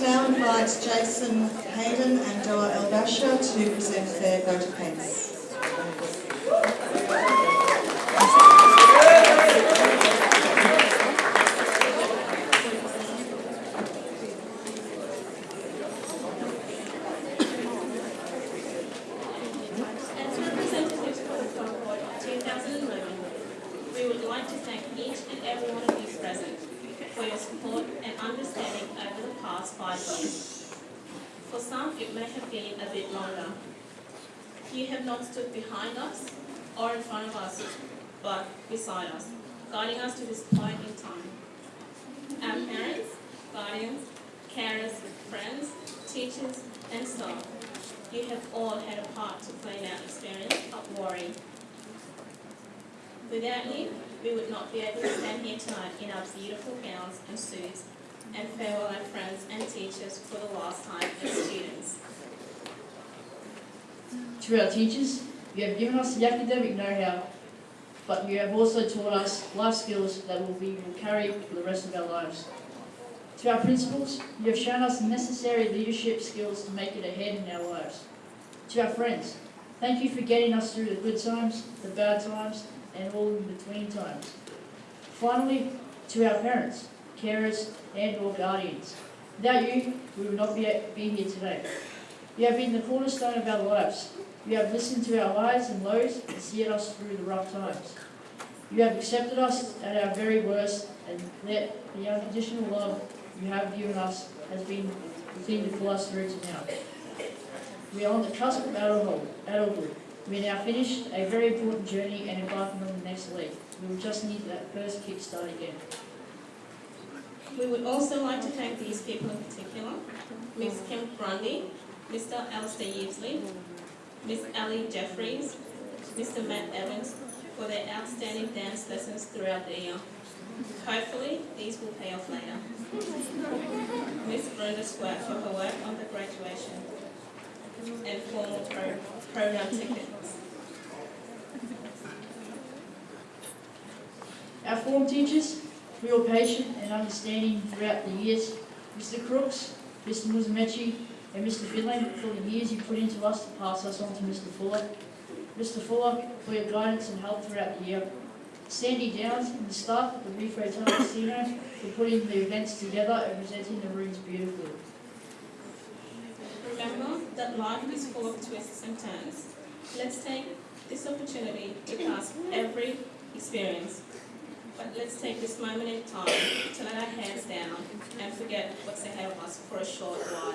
to now invite Jason Hayden and Doa El Basha to present their vote of thanks. For some, it may have been a bit longer. You have not stood behind us or in front of us, but beside us, guiding us to this point in time. Our parents, guardians, carers, friends, teachers, and staff, you have all had a part to play in our experience of worry. Without you, we would not be able to stand here tonight in our beautiful gowns and suits and farewell our friends and teachers for the last time as students. To our teachers, you have given us the academic know-how, but you have also taught us life skills that will we will carry for the rest of our lives. To our principals, you have shown us the necessary leadership skills to make it ahead in our lives. To our friends, thank you for getting us through the good times, the bad times, and all in between times. Finally, to our parents, carers, and or guardians, without you, we would not be, be here today. You have been the cornerstone of our lives. You have listened to our highs and lows and seen us through the rough times. You have accepted us at our very worst and let the unconditional love you have given us has been the thing to pull us through to now. We are on the cusp of adulthood. We now finished a very important journey and embarking on the next leap. We will just need that first kick start again. We would also like to thank these people in particular, Ms. Kim Grundy, Mr. Alistair Yeasley, Ms. Ellie Jeffries, Mr. Matt Evans, for their outstanding dance lessons throughout the year. Hopefully, these will pay off later. Ms. Brenda Squirt for her work on the graduation and formal pro- program tickets. Our form teachers, for your patience and understanding throughout the years, Mr. Crooks, Mr. Musamechi, and Mr. Finlay, for the years you put into us to pass us on to Mr. Fuller. Mr. Fuller, for your guidance and help throughout the year. Sandy Downs and the staff at the Reef Hotel Casino for putting the events together and presenting the rooms beautifully. Remember that life is full of twists and turns. Let's take this opportunity to pass every experience. But let's take this moment in time to let our hands down and forget what's ahead of us for a short while.